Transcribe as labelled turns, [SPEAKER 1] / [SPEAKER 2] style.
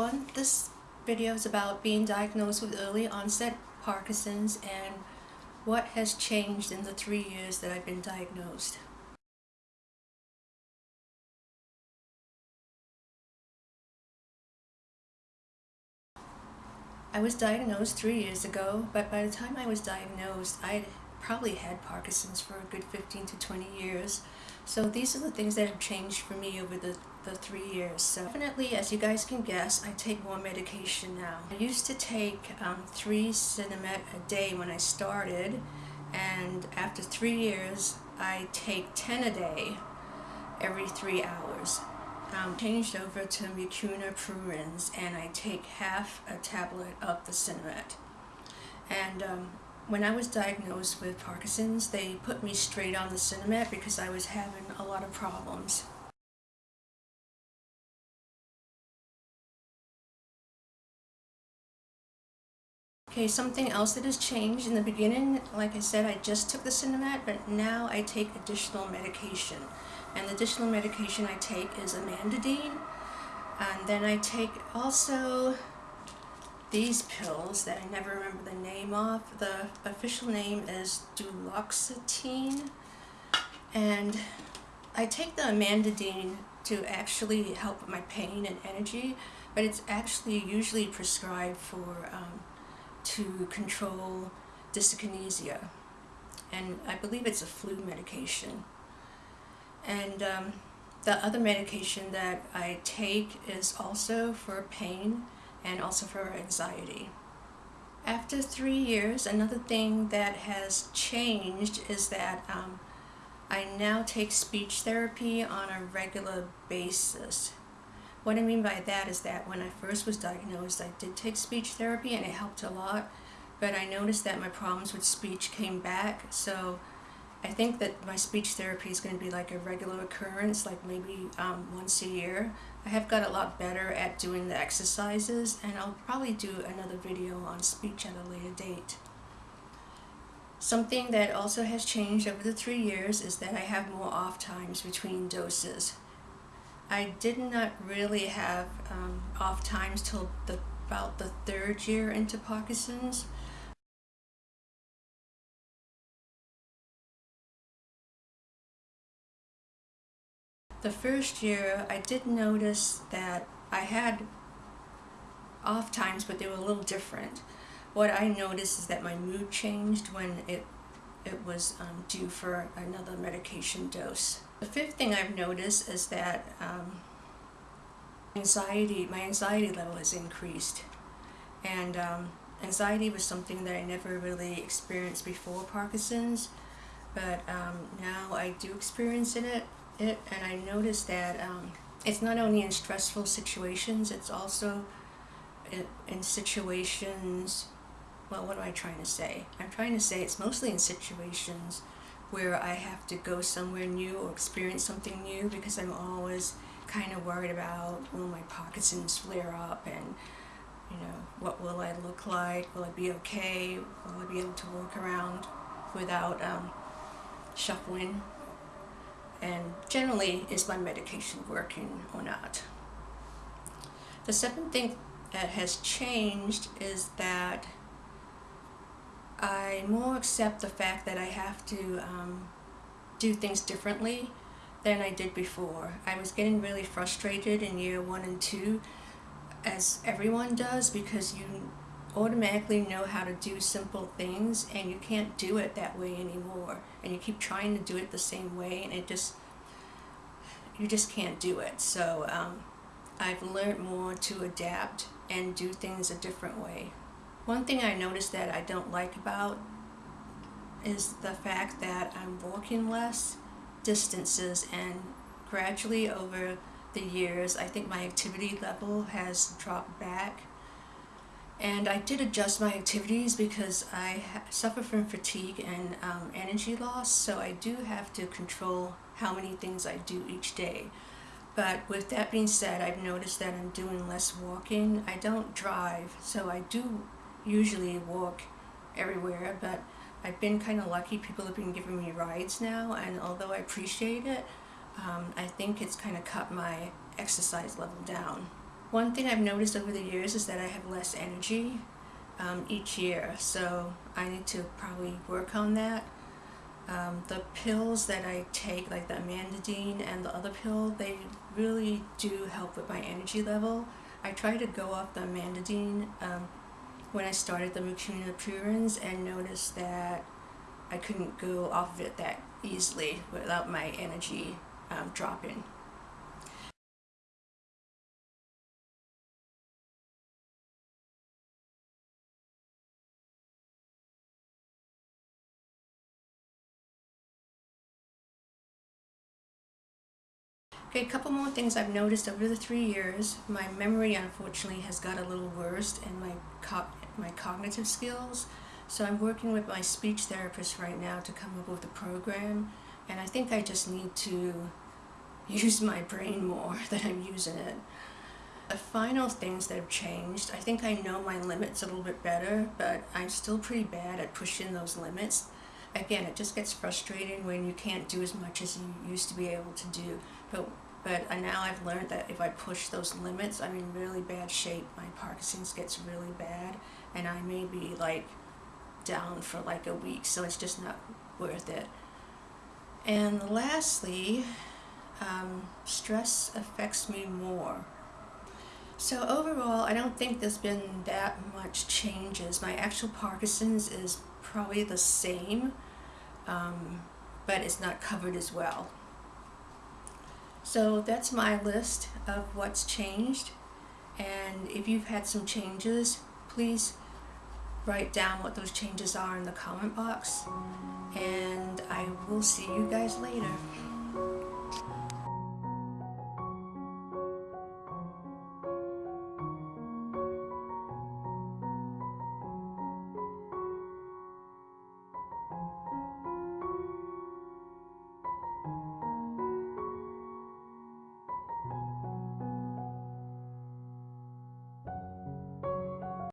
[SPEAKER 1] everyone. This video is about being diagnosed with early onset Parkinson's and what has changed in the three years that I've been diagnosed. I was diagnosed three years ago, but by the time I was diagnosed, I probably had Parkinson's for a good 15 to 20 years. So these are the things that have changed for me over the, the three years. So definitely, as you guys can guess, I take more medication now. I used to take um, three Sinemet a day when I started, and after three years, I take 10 a day every three hours. Um, changed over to Mucuna Pruriens, and I take half a tablet of the Sinemet. And um, when I was diagnosed with Parkinson's, they put me straight on the Sinemet because I was having a lot of problems. Okay, something else that has changed in the beginning, like I said, I just took the Sinemet, but now I take additional medication. And the additional medication I take is amantadine. And then I take also these pills that I never remember the name of. The official name is duloxetine. And I take the amantadine to actually help my pain and energy, but it's actually usually prescribed for um, to control dyskinesia. And I believe it's a flu medication. And um, the other medication that I take is also for pain and also for anxiety. After three years, another thing that has changed is that um, I now take speech therapy on a regular basis. What I mean by that is that when I first was diagnosed, I did take speech therapy and it helped a lot, but I noticed that my problems with speech came back, so I think that my speech therapy is going to be like a regular occurrence, like maybe um, once a year. I have got a lot better at doing the exercises and I'll probably do another video on speech at a later date. Something that also has changed over the three years is that I have more off times between doses. I did not really have um, off times till the, about the third year into Parkinson's. The first year, I did notice that I had off times, but they were a little different. What I noticed is that my mood changed when it, it was um, due for another medication dose. The fifth thing I've noticed is that um, anxiety, my anxiety level has increased. And um, anxiety was something that I never really experienced before Parkinson's, but um, now I do experience in it it and I noticed that um, it's not only in stressful situations, it's also in, in situations, well, what am I trying to say? I'm trying to say it's mostly in situations where I have to go somewhere new or experience something new because I'm always kind of worried about, will my Parkinson's flare up and, you know, what will I look like? Will I be okay? Will I be able to walk around without um, shuffling and generally is my medication working or not. The second thing that has changed is that I more accept the fact that I have to um, do things differently than I did before. I was getting really frustrated in year one and two as everyone does because you automatically know how to do simple things and you can't do it that way anymore. And you keep trying to do it the same way and it just you just can't do it. So um, I've learned more to adapt and do things a different way. One thing I noticed that I don't like about is the fact that I'm walking less distances and gradually over the years I think my activity level has dropped back and I did adjust my activities because I suffer from fatigue and um, energy loss, so I do have to control how many things I do each day. But with that being said, I've noticed that I'm doing less walking. I don't drive, so I do usually walk everywhere, but I've been kind of lucky. People have been giving me rides now, and although I appreciate it, um, I think it's kind of cut my exercise level down. One thing I've noticed over the years is that I have less energy um, each year, so I need to probably work on that. Um, the pills that I take, like the amantadine and the other pill, they really do help with my energy level. I tried to go off the amantadine um, when I started the Mucuna pruriens and noticed that I couldn't go off of it that easily without my energy um, dropping. Okay, a couple more things I've noticed over the three years. My memory, unfortunately, has got a little worse, and my co my cognitive skills. So I'm working with my speech therapist right now to come up with a program, and I think I just need to use my brain more than I'm using it. The final things that have changed, I think I know my limits a little bit better, but I'm still pretty bad at pushing those limits. Again, it just gets frustrating when you can't do as much as you used to be able to do. But but now I've learned that if I push those limits, I'm in really bad shape. My Parkinson's gets really bad, and I may be like down for like a week, so it's just not worth it. And lastly, um, stress affects me more. So overall, I don't think there's been that much changes. My actual Parkinson's is probably the same, um, but it's not covered as well. So that's my list of what's changed. And if you've had some changes, please write down what those changes are in the comment box. And I will see you guys later.